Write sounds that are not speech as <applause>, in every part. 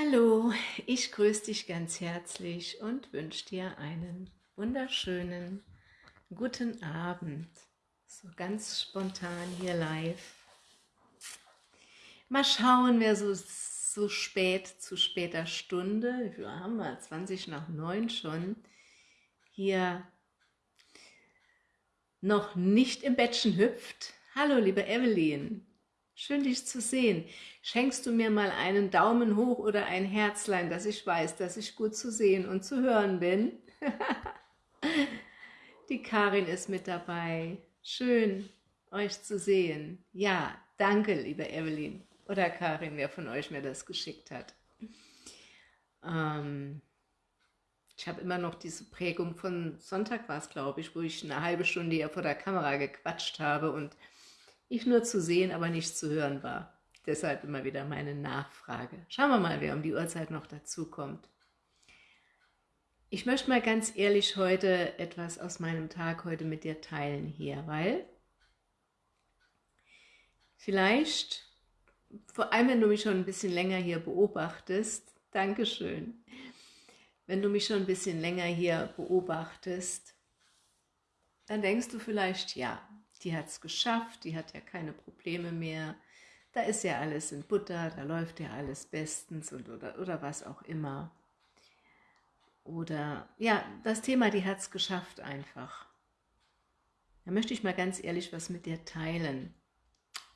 Hallo, ich grüße dich ganz herzlich und wünsche dir einen wunderschönen guten Abend. So ganz spontan hier live. Mal schauen, wer so, so spät, zu später Stunde, wir haben wir 20 nach 9 schon, hier noch nicht im Bettchen hüpft. Hallo, liebe Evelyn. Schön, dich zu sehen. Schenkst du mir mal einen Daumen hoch oder ein Herzlein, dass ich weiß, dass ich gut zu sehen und zu hören bin? <laughs> Die Karin ist mit dabei. Schön, euch zu sehen. Ja, danke, liebe Evelyn. Oder Karin, wer von euch mir das geschickt hat. Ähm, ich habe immer noch diese Prägung von Sonntag war es, glaube ich, wo ich eine halbe Stunde hier vor der Kamera gequatscht habe und ich nur zu sehen, aber nicht zu hören war. Deshalb immer wieder meine Nachfrage. Schauen wir mal, wer um die Uhrzeit noch dazu kommt. Ich möchte mal ganz ehrlich heute etwas aus meinem Tag heute mit dir teilen hier, weil vielleicht, vor allem wenn du mich schon ein bisschen länger hier beobachtest, Dankeschön, wenn du mich schon ein bisschen länger hier beobachtest, dann denkst du vielleicht, ja, die hat es geschafft, die hat ja keine Probleme mehr, da ist ja alles in Butter, da läuft ja alles bestens und oder, oder was auch immer. Oder ja, das Thema, die hat es geschafft einfach. Da möchte ich mal ganz ehrlich was mit dir teilen.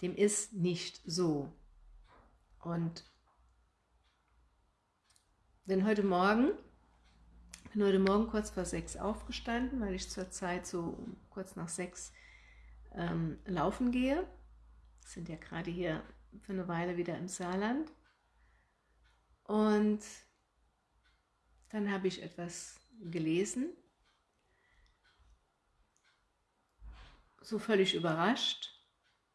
Dem ist nicht so. Und denn heute Morgen, bin heute Morgen kurz vor sechs aufgestanden, weil ich zurzeit so kurz nach sechs ähm, laufen gehe. Sind ja gerade hier für eine Weile wieder im Saarland. Und dann habe ich etwas gelesen, so völlig überrascht,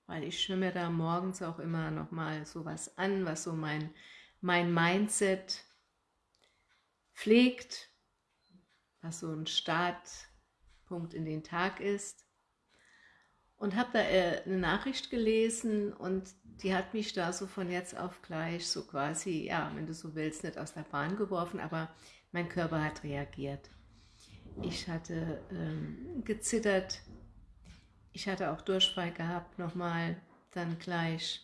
weil ich mir da morgens auch immer noch mal so was an, was so mein, mein Mindset pflegt, was so ein Startpunkt in den Tag ist und habe da äh, eine Nachricht gelesen und die hat mich da so von jetzt auf gleich so quasi, ja, wenn du so willst, nicht aus der Bahn geworfen, aber mein Körper hat reagiert. Ich hatte ähm, gezittert, ich hatte auch Durchfall gehabt nochmal, dann gleich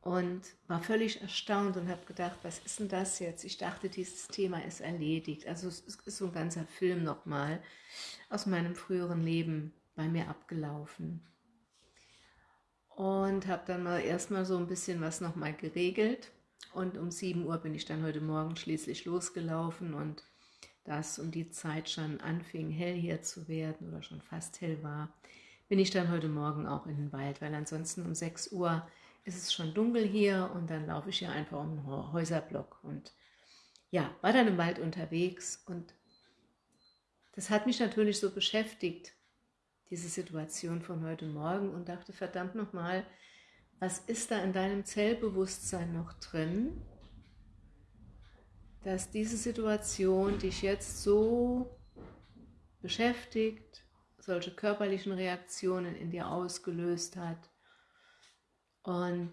und war völlig erstaunt und habe gedacht, was ist denn das jetzt? Ich dachte, dieses Thema ist erledigt. Also es ist so ein ganzer Film nochmal aus meinem früheren Leben bei mir abgelaufen. Und habe dann mal erstmal so ein bisschen was nochmal geregelt. Und um 7 Uhr bin ich dann heute Morgen schließlich losgelaufen und da es um die Zeit schon anfing, hell hier zu werden oder schon fast hell war, bin ich dann heute Morgen auch in den Wald, weil ansonsten um 6 Uhr ist es schon dunkel hier und dann laufe ich hier einfach um den Häuserblock und ja, war dann im Wald unterwegs und das hat mich natürlich so beschäftigt, diese Situation von heute Morgen und dachte, verdammt nochmal, was ist da in deinem Zellbewusstsein noch drin, dass diese Situation dich jetzt so beschäftigt, solche körperlichen Reaktionen in dir ausgelöst hat und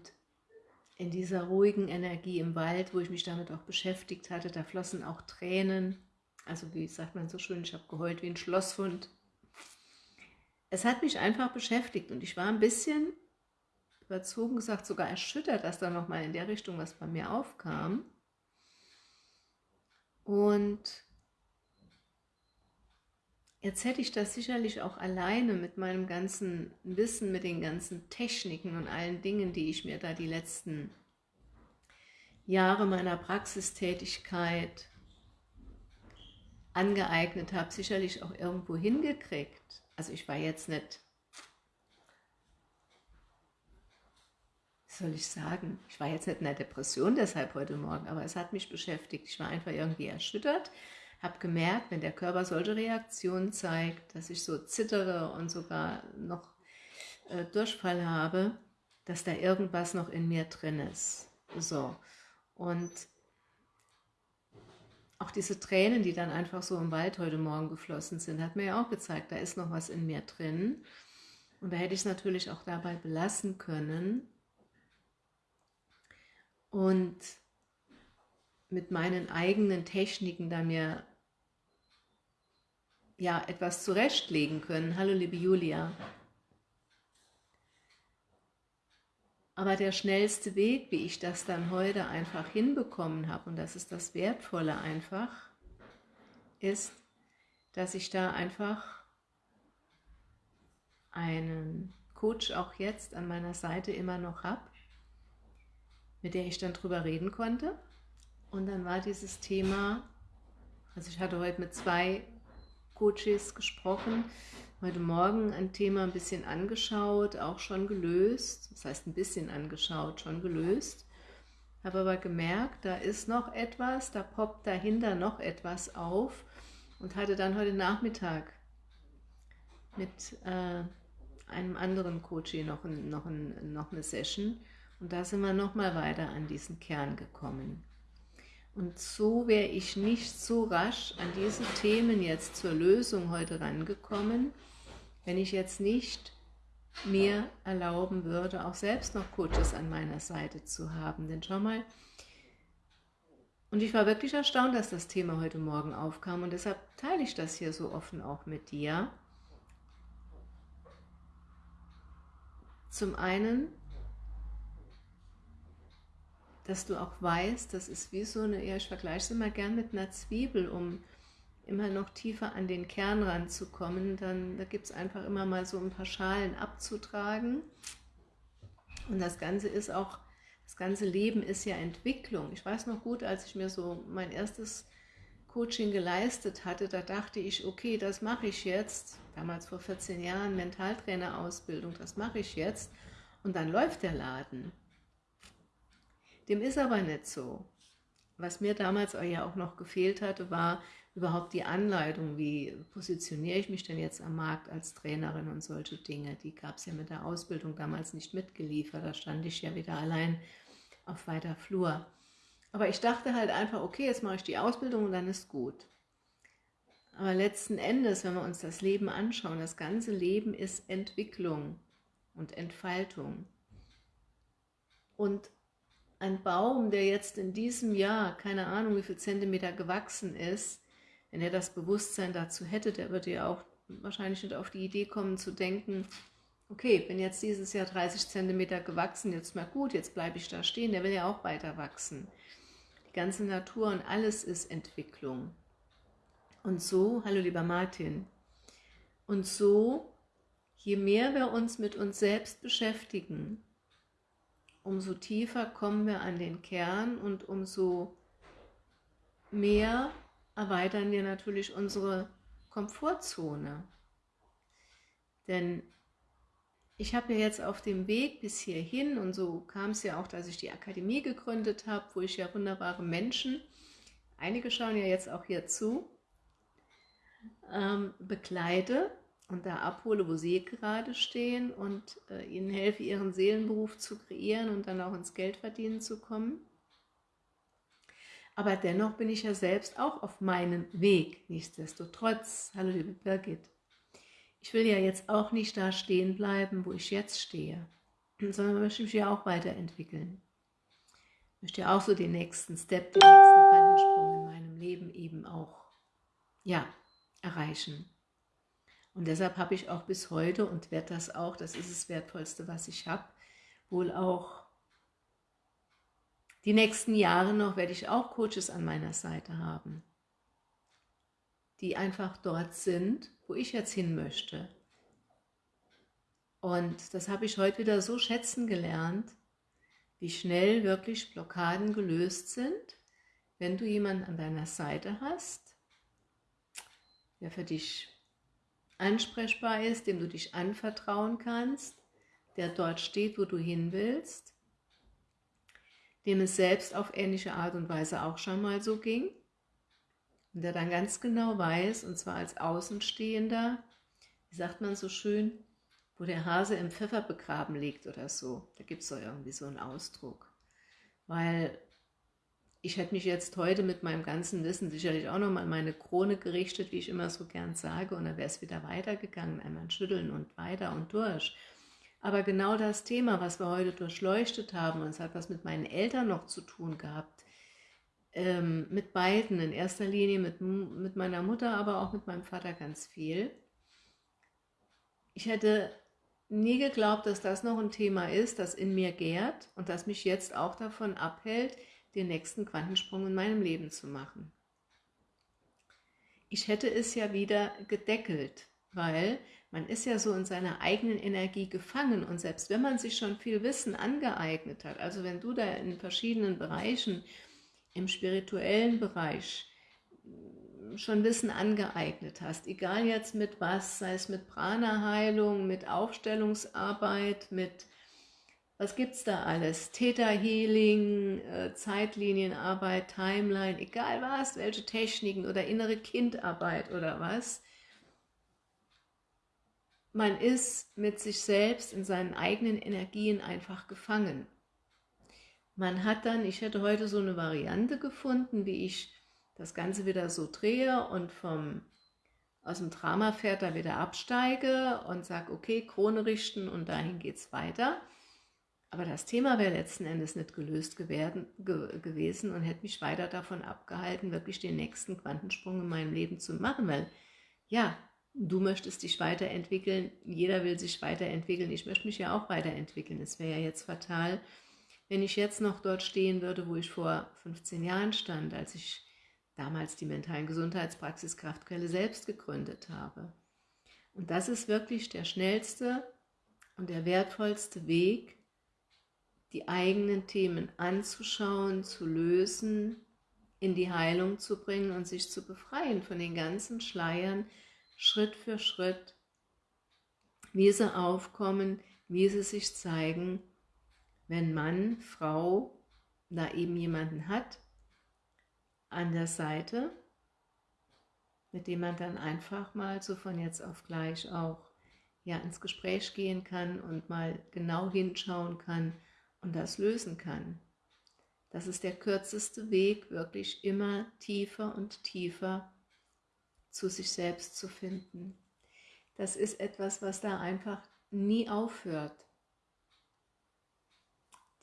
in dieser ruhigen Energie im Wald, wo ich mich damit auch beschäftigt hatte, da flossen auch Tränen, also wie sagt man so schön, ich habe geheult wie ein Schlosshund, es hat mich einfach beschäftigt und ich war ein bisschen überzogen gesagt, sogar erschüttert, dass da nochmal in der Richtung was bei mir aufkam. Und jetzt hätte ich das sicherlich auch alleine mit meinem ganzen Wissen, mit den ganzen Techniken und allen Dingen, die ich mir da die letzten Jahre meiner Praxistätigkeit angeeignet habe, sicherlich auch irgendwo hingekriegt also ich war jetzt nicht, wie soll ich sagen, ich war jetzt nicht in der Depression deshalb heute Morgen, aber es hat mich beschäftigt. Ich war einfach irgendwie erschüttert, habe gemerkt, wenn der Körper solche Reaktionen zeigt, dass ich so zittere und sogar noch äh, Durchfall habe, dass da irgendwas noch in mir drin ist. So, und auch diese Tränen, die dann einfach so im Wald heute Morgen geflossen sind, hat mir ja auch gezeigt, da ist noch was in mir drin. Und da hätte ich es natürlich auch dabei belassen können. Und mit meinen eigenen Techniken da mir ja, etwas zurechtlegen können. Hallo liebe Julia. Aber der schnellste Weg, wie ich das dann heute einfach hinbekommen habe, und das ist das Wertvolle einfach, ist, dass ich da einfach einen Coach auch jetzt an meiner Seite immer noch habe, mit der ich dann drüber reden konnte. Und dann war dieses Thema, also ich hatte heute mit zwei Coaches gesprochen, heute Morgen ein Thema ein bisschen angeschaut, auch schon gelöst. Das heißt ein bisschen angeschaut, schon gelöst. Habe aber gemerkt, da ist noch etwas, da poppt dahinter noch etwas auf und hatte dann heute Nachmittag mit äh, einem anderen Coach noch, ein, noch, ein, noch eine Session und da sind wir nochmal weiter an diesen Kern gekommen. Und so wäre ich nicht so rasch an diese Themen jetzt zur Lösung heute rangekommen, wenn ich jetzt nicht mir erlauben würde, auch selbst noch Coaches an meiner Seite zu haben. Denn schau mal, und ich war wirklich erstaunt, dass das Thema heute Morgen aufkam und deshalb teile ich das hier so offen auch mit dir. Zum einen, dass du auch weißt, das ist wie so eine, ja ich vergleiche es immer gern mit einer Zwiebel, um immer noch tiefer an den Kern ranzukommen, dann da gibt es einfach immer mal so ein paar Schalen abzutragen. Und das Ganze ist auch, das ganze Leben ist ja Entwicklung. Ich weiß noch gut, als ich mir so mein erstes Coaching geleistet hatte, da dachte ich, okay, das mache ich jetzt, damals vor 14 Jahren Mentaltrainerausbildung, das mache ich jetzt und dann läuft der Laden. Dem ist aber nicht so. Was mir damals ja auch noch gefehlt hatte, war überhaupt die Anleitung, wie positioniere ich mich denn jetzt am Markt als Trainerin und solche Dinge. Die gab es ja mit der Ausbildung damals nicht mitgeliefert, da stand ich ja wieder allein auf weiter Flur. Aber ich dachte halt einfach, okay, jetzt mache ich die Ausbildung und dann ist gut. Aber letzten Endes, wenn wir uns das Leben anschauen, das ganze Leben ist Entwicklung und Entfaltung. Und ein Baum, der jetzt in diesem Jahr, keine Ahnung wie viel Zentimeter gewachsen ist, wenn er das Bewusstsein dazu hätte, der würde ja auch wahrscheinlich nicht auf die Idee kommen zu denken, okay, bin jetzt dieses Jahr 30 Zentimeter gewachsen, jetzt mal gut, jetzt bleibe ich da stehen, der will ja auch weiter wachsen. Die ganze Natur und alles ist Entwicklung. Und so, hallo lieber Martin, und so, je mehr wir uns mit uns selbst beschäftigen, umso tiefer kommen wir an den Kern und umso mehr erweitern wir natürlich unsere Komfortzone. Denn ich habe ja jetzt auf dem Weg bis hierhin, und so kam es ja auch, dass ich die Akademie gegründet habe, wo ich ja wunderbare Menschen, einige schauen ja jetzt auch hier zu, ähm, begleite und da abhole, wo sie gerade stehen und äh, ihnen helfe, ihren Seelenberuf zu kreieren und dann auch ins Geldverdienen zu kommen. Aber dennoch bin ich ja selbst auch auf meinem Weg, nichtsdestotrotz. Hallo liebe Birgit. Ich will ja jetzt auch nicht da stehen bleiben, wo ich jetzt stehe, <clears throat> sondern möchte mich ja auch weiterentwickeln. Ich möchte ja auch so den nächsten Step, den nächsten Quantensprung in meinem Leben eben auch, ja, erreichen. Und deshalb habe ich auch bis heute und werde das auch, das ist das Wertvollste, was ich habe, wohl auch die nächsten Jahre noch werde ich auch Coaches an meiner Seite haben, die einfach dort sind, wo ich jetzt hin möchte. Und das habe ich heute wieder so schätzen gelernt, wie schnell wirklich Blockaden gelöst sind, wenn du jemanden an deiner Seite hast, der für dich ansprechbar ist, dem du dich anvertrauen kannst, der dort steht, wo du hin willst, dem es selbst auf ähnliche Art und Weise auch schon mal so ging und der dann ganz genau weiß, und zwar als Außenstehender, wie sagt man so schön, wo der Hase im Pfeffer begraben liegt oder so. Da gibt es doch irgendwie so einen Ausdruck. Weil ich hätte mich jetzt heute mit meinem ganzen Wissen sicherlich auch nochmal an meine Krone gerichtet, wie ich immer so gern sage, und dann wäre es wieder weitergegangen, einmal schütteln und weiter und durch. Aber genau das Thema, was wir heute durchleuchtet haben, und es hat was mit meinen Eltern noch zu tun gehabt, ähm, mit beiden, in erster Linie mit, mit meiner Mutter, aber auch mit meinem Vater ganz viel. Ich hätte nie geglaubt, dass das noch ein Thema ist, das in mir gärt und das mich jetzt auch davon abhält, den nächsten Quantensprung in meinem Leben zu machen. Ich hätte es ja wieder gedeckelt, weil man ist ja so in seiner eigenen Energie gefangen und selbst wenn man sich schon viel Wissen angeeignet hat, also wenn du da in verschiedenen Bereichen, im spirituellen Bereich, schon Wissen angeeignet hast, egal jetzt mit was, sei es mit Prana-Heilung, mit Aufstellungsarbeit, mit, was gibt es da alles, Theta-Healing, äh, Zeitlinienarbeit, Timeline, egal was, welche Techniken oder innere Kindarbeit oder was, man ist mit sich selbst in seinen eigenen Energien einfach gefangen. Man hat dann, ich hätte heute so eine Variante gefunden, wie ich das Ganze wieder so drehe und vom, aus dem Dramapferd da wieder absteige und sage, okay, Krone richten und dahin geht es weiter. Aber das Thema wäre letzten Endes nicht gelöst gewesen, ge gewesen und hätte mich weiter davon abgehalten, wirklich den nächsten Quantensprung in meinem Leben zu machen, weil ja, du möchtest dich weiterentwickeln, jeder will sich weiterentwickeln, ich möchte mich ja auch weiterentwickeln. Es wäre ja jetzt fatal, wenn ich jetzt noch dort stehen würde, wo ich vor 15 Jahren stand, als ich damals die mentalen Gesundheitspraxis Kraftquelle selbst gegründet habe. Und das ist wirklich der schnellste und der wertvollste Weg, die eigenen Themen anzuschauen, zu lösen, in die Heilung zu bringen und sich zu befreien von den ganzen Schleiern, Schritt für Schritt, wie sie aufkommen, wie sie sich zeigen, wenn Mann, Frau da eben jemanden hat, an der Seite, mit dem man dann einfach mal so von jetzt auf gleich auch ja, ins Gespräch gehen kann und mal genau hinschauen kann und das lösen kann. Das ist der kürzeste Weg, wirklich immer tiefer und tiefer zu sich selbst zu finden. Das ist etwas, was da einfach nie aufhört,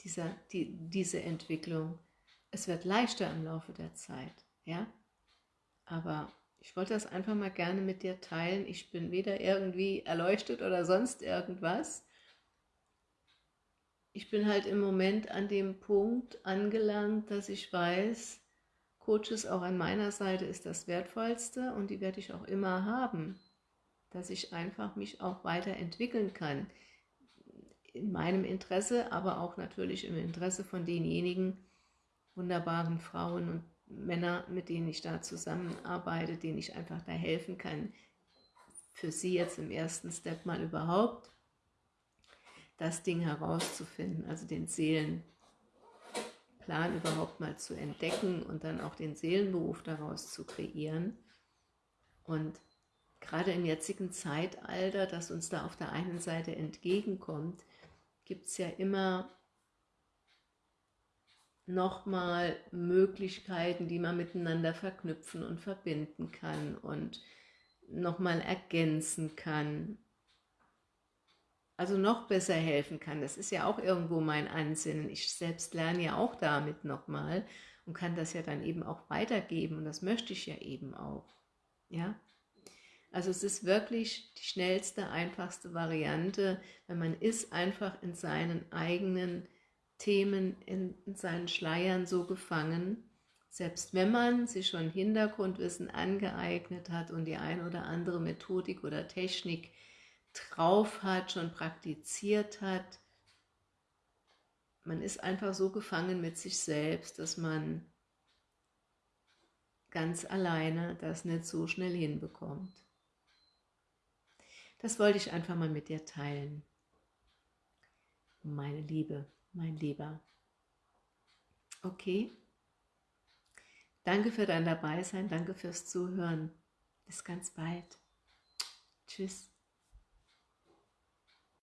dieser, die, diese Entwicklung. Es wird leichter im Laufe der Zeit, ja. Aber ich wollte das einfach mal gerne mit dir teilen. Ich bin weder irgendwie erleuchtet oder sonst irgendwas. Ich bin halt im Moment an dem Punkt angelangt, dass ich weiß, Coaches auch an meiner Seite ist das Wertvollste und die werde ich auch immer haben, dass ich einfach mich auch weiterentwickeln kann. In meinem Interesse, aber auch natürlich im Interesse von denjenigen, wunderbaren Frauen und Männer, mit denen ich da zusammenarbeite, denen ich einfach da helfen kann, für sie jetzt im ersten Step mal überhaupt das Ding herauszufinden, also den Seelenplan überhaupt mal zu entdecken und dann auch den Seelenberuf daraus zu kreieren. Und gerade im jetzigen Zeitalter, das uns da auf der einen Seite entgegenkommt, gibt es ja immer nochmal Möglichkeiten, die man miteinander verknüpfen und verbinden kann und nochmal ergänzen kann. Also noch besser helfen kann. Das ist ja auch irgendwo mein Ansinnen. Ich selbst lerne ja auch damit nochmal und kann das ja dann eben auch weitergeben und das möchte ich ja eben auch. Ja? Also es ist wirklich die schnellste, einfachste Variante, wenn man ist einfach in seinen eigenen Themen in, seinen Schleiern so gefangen, selbst wenn man sich schon Hintergrundwissen angeeignet hat und die ein oder andere Methodik oder Technik drauf hat, schon praktiziert hat, man ist einfach so gefangen mit sich selbst, dass man ganz alleine das nicht so schnell hinbekommt. Das wollte ich einfach mal mit dir teilen. Meine Liebe mein Lieber. Okay? Danke für dein Dabeisein, danke fürs Zuhören. Bis ganz bald. Tschüss.